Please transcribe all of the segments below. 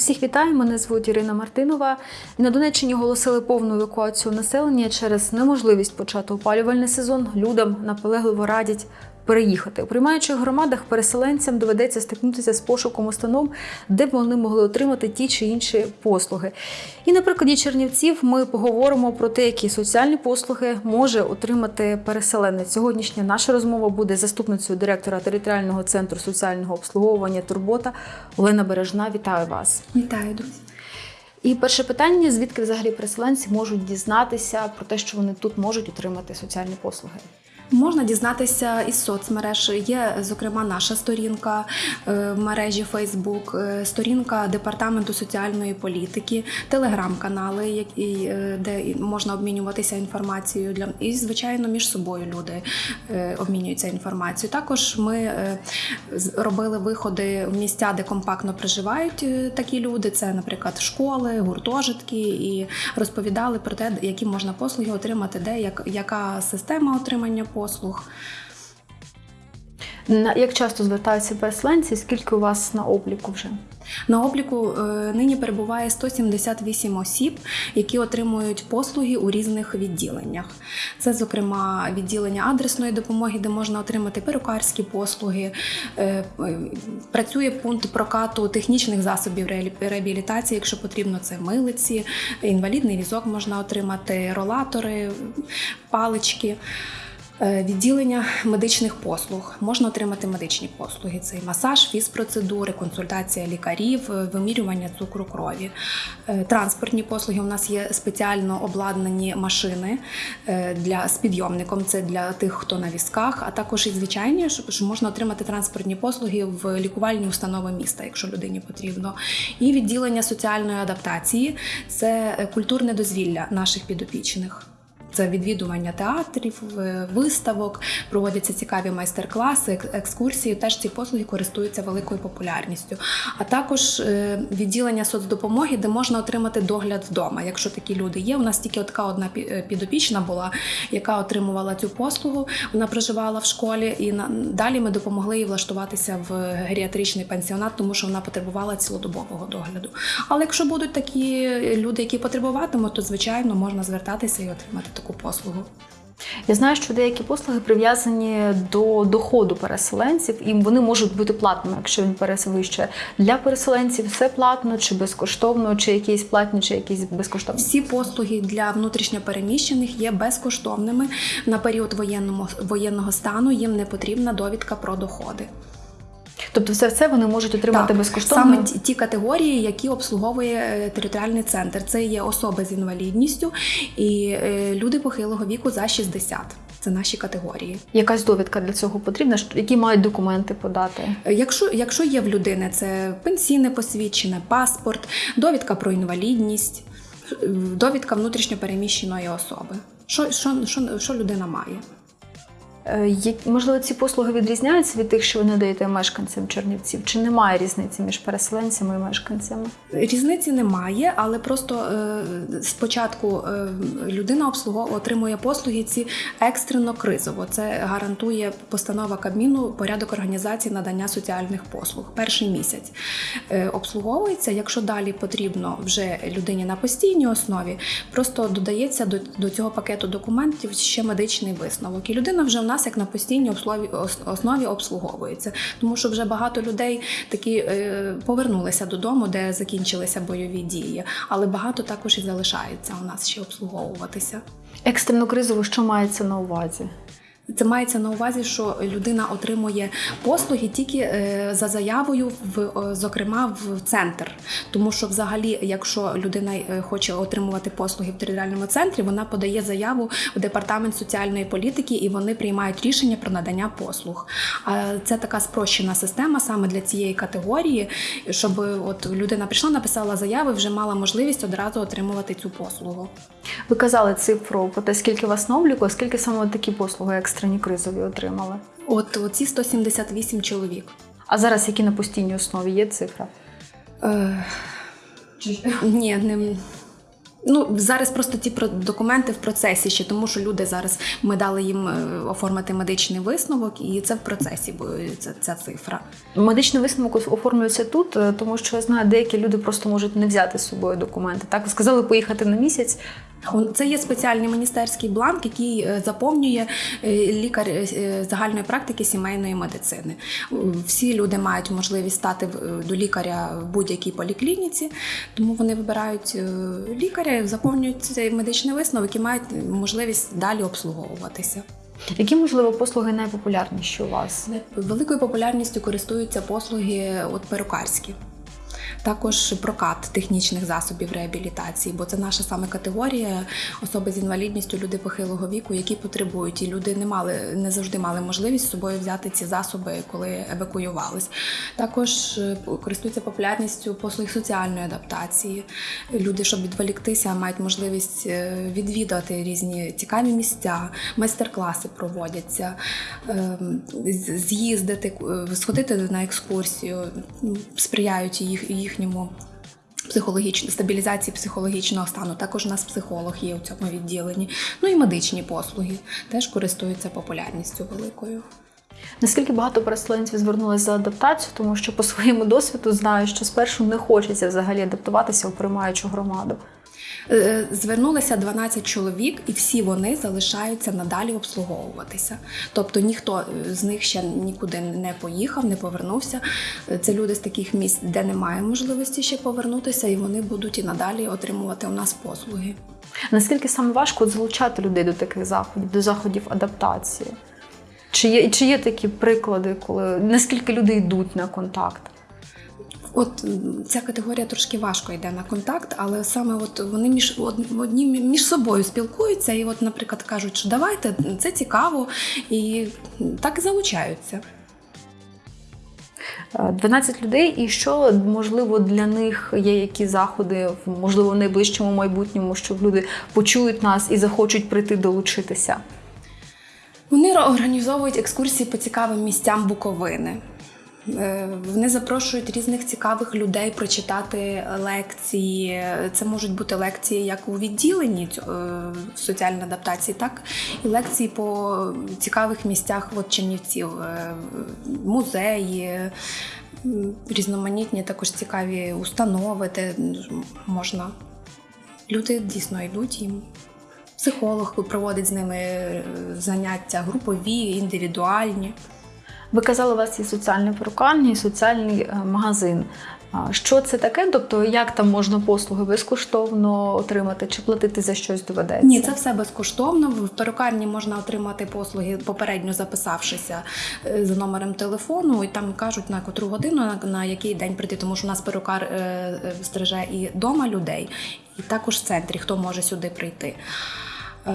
Усіх вітаю, мене звуть Ірина Мартинова. На Донеччині оголосили повну евакуацію населення через неможливість почати опалювальний сезон. Людям наполегливо радять переїхати. У приймаючих громадах переселенцям доведеться стикнутися з пошуком установ, де б вони могли отримати ті чи інші послуги. І на прикладі Чернівців ми поговоримо про те, які соціальні послуги може отримати переселенець. Сьогоднішня наша розмова буде з заступницею директора територіального центру соціального обслуговування Турбота Олена Бережна. Вітаю вас. Вітаю, друзі. І перше питання: звідки взагалі переселенці можуть дізнатися про те, що вони тут можуть отримати соціальні послуги? Можна дізнатися із соцмереж. Є, зокрема, наша сторінка е, в мережі Facebook, е, сторінка департаменту соціальної політики, телеграм-канали, е, де можна обмінюватися інформацією для і, звичайно, між собою люди обмінюються інформацією. Також ми робили виходи в місця, де компактно проживають такі люди. Це, наприклад, школи, гуртожитки, і розповідали про те, які можна послуги отримати, де як, яка система отримання послуг. На- Як часто звертаються переселенці? Скільки у вас на обліку вже? На обліку е, нині перебуває 178 осіб, які отримують послуги у різних відділеннях. Це, зокрема, відділення адресної допомоги, де можна отримати перукарські послуги. Е, Працює пункт прокату технічних засобів реабілітації, якщо потрібно, це милиці, інвалідний візок можна отримати, ролатори, палички. Е, Відділення медичних послуг можна отримати медичні послуги: це і масаж, фізпроцедури, консультація лікарів, е, вимірювання цукру крові. Е, Транспортні послуги у нас є спеціально обладнані машини для з підйомником. Це для тих, хто на візках, а також і звичайні, що можна отримати транспортні послуги в лікувальні установи міста, якщо людині потрібно. І відділення соціальної адаптації це культурне дозвілля наших підопічних. Це відвідування театрів, е, виставок, проводяться цікаві майстер-класи, екскурсії. Теж ці послуги користуються великою популярністю. А також е, відділення соцдопомоги, де можна отримати догляд вдома. Якщо такі люди є, у нас тільки така одна е, підопічна була, яка отримувала цю послугу. Вона проживала в школі, і далі ми допомогли їй влаштуватися в геріатричний пансіонат, тому що вона потребувала цілодобового догляду. Але якщо будуть такі люди, які потребуватимуть, то звичайно можна звертатися і отримати таку послугу. Я знаю, що деякі послуги прив'язані до доходу переселенців, і вони можуть бути платними, якщо він перевищує. Для переселенців все платно чи безкоштовно, чи якісь платні, чи якісь безкоштовні. Всі послуги для внутрішньопереміщених є безкоштовними на період воєнного стану. Їм не потрібна довідка про доходи. Тобто, все це вони можуть отримати Так, безкоштовно. Саме ті, ті категорії, які обслуговує е, територіальний центр. Це є особи з інвалідністю і е, люди похилого віку за 60. Це наші категорії. Якась довідка для цього потрібна, які мають документи подати. Е, Якщо, якщо є в людини це пенсійне посвідчення, паспорт, довідка про інвалідність, довідка внутрішньопереміщеної особи. Що, що, що, що людина має? Е, Можливо, ці послуги відрізняються від тих, що ви надаєте мешканцям Чернівців? Чи немає різниці між переселенцями і мешканцями? Різниці немає, але просто е, спочатку е, людина обслуговує отримує послуги ці екстрено кризово. Це гарантує постанова Кабміну порядок організації надання соціальних послуг. Перший місяць обслуговується. Якщо далі потрібно вже людині на постійній основі, просто додається до, цього пакету документів ще медичний висновок. І людина вже нас як на постійній основі обслуговується, тому що вже багато людей такі е, повернулися додому, де закінчилися бойові дії, але багато також і залишається у нас ще обслуговуватися. Екстрено кризово, що мається на увазі? Це мається на увазі, що людина отримує послуги тільки е, за заявою, в е, зокрема в центр. Тому що, взагалі, якщо людина е, хоче отримувати послуги в територіальному центрі, вона подає заяву в департамент соціальної політики і вони приймають рішення про надання послуг. А це така спрощена система саме для цієї категорії, щоб от людина прийшла, написала заяву, вже мала можливість одразу отримувати цю послугу. Ви казали цифру про те, скільки вас на скільки саме такі послуги екстрені кризові отримали? От оці 178 чоловік. А зараз які на постійній основі є цифра? Е, ні, не, Ну зараз просто ті документи в процесі ще, тому що люди зараз ми дали їм е, оформити медичний висновок, і це в процесі бо ця, ця цифра. Медичний висновок оформлюється тут, е, тому що я знаю, деякі люди просто можуть не взяти з собою документи. Так, сказали поїхати на місяць. Це є спеціальний міністерський бланк, який е, заповнює е, лікар е, загальної практики сімейної медицини. Всі люди мають можливість стати до лікаря в будь-якій поліклініці, тому вони вибирають лікаря, заповнюють цей медичний висновок і мають можливість далі обслуговуватися. Які, можливо, послуги найпопулярніші у вас? Великою популярністю користуються послуги от перукарські. Також прокат технічних засобів реабілітації, бо це наша саме категорія особи з інвалідністю, люди похилого віку, які потребують, і люди не мали не завжди мали можливість з собою взяти ці засоби, коли евакуювались. Також е, користуються популярністю послуг соціальної адаптації. Люди, щоб відволіктися, мають можливість е, відвідати різні цікаві місця, майстер-класи проводяться, ем, з'їздити, е, сходити на екскурсію, сприяють їх, їхньому психологічній стабілізації психологічного стану. Також у нас психолог є у цьому відділенні. Ну і медичні послуги теж користуються популярністю великою. Наскільки багато переселенців звернулися за адаптацію, тому що по своєму досвіду знаю, що спершу не хочеться взагалі адаптуватися у приймаючу громаду. Е, Звернулися 12 чоловік, і всі вони залишаються надалі обслуговуватися. Тобто ніхто е, з них ще нікуди не поїхав, не повернувся. Е, Це люди з таких місць, де немає можливості ще повернутися, і вони будуть і надалі отримувати у нас послуги. Наскільки саме важко залучати людей до таких заходів, до заходів адаптації? Чи є, чи є такі приклади, коли наскільки люди йдуть на контакт? От ця категорія трошки важко йде на контакт, але саме от вони між одні між собою спілкуються, і, от, наприклад, кажуть, що давайте це цікаво, і так і залучаються. Е, 12 людей, і що можливо для них є які заходи, в- можливо, в найближчому майбутньому, щоб люди почують нас і захочуть прийти долучитися. Вони організовують екскурсії по цікавим місцям Буковини. Е, Вони запрошують різних цікавих людей прочитати лекції. Це можуть бути лекції як у відділенні е, в соціальній адаптації, так і лекції по цікавих місцях от Чернівців, е, музеї, різноманітні також цікаві установи, де можна. Люди дійсно йдуть їм. Психолог проводить з ними заняття групові, індивідуальні. Ви казали, у вас є соціальна перукарня і соціальний е, магазин. Що це таке? Тобто, як там можна послуги безкоштовно отримати чи платити за щось доведеться? Ні, це все безкоштовно. В перукарні можна отримати послуги, попередньо записавшися е, за номером телефону, і там кажуть на котру годину, на, який день прийти, тому що у нас перукар е, стриже і дома людей, і також в центрі, хто може сюди прийти. Е,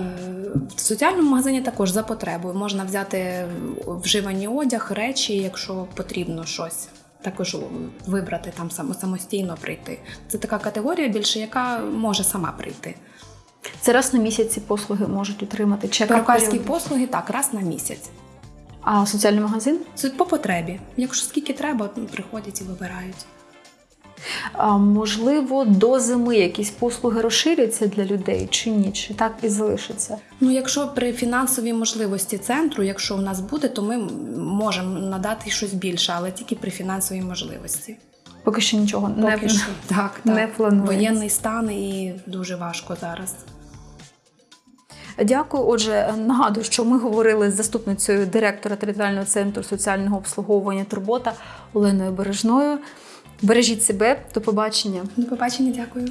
В соціальному магазині також за потребою можна взяти вживані одяг, речі, якщо потрібно щось. Також вибрати там самостійно прийти. Це така категорія більше, яка може сама прийти. Це раз на місяць ці послуги можуть отримати. Чи Перукарські послуги так, раз на місяць. А соціальний магазин? Це по потребі. Якщо скільки треба, приходять і вибирають. Можливо, до зими якісь послуги розширяться для людей чи ні? Чи так і залишиться? Ну, якщо при фінансовій можливості центру, якщо у нас буде, то ми можемо надати щось більше, але тільки при фінансовій можливості. Поки що нічого не Поки що так, так. не планується. Воєнний стан і дуже важко зараз. Дякую. Отже, нагадую, що ми говорили з заступницею директора територіального центру соціального обслуговування Турбота Оленою Бережною. Бережіть себе, до побачення. До побачення, дякую.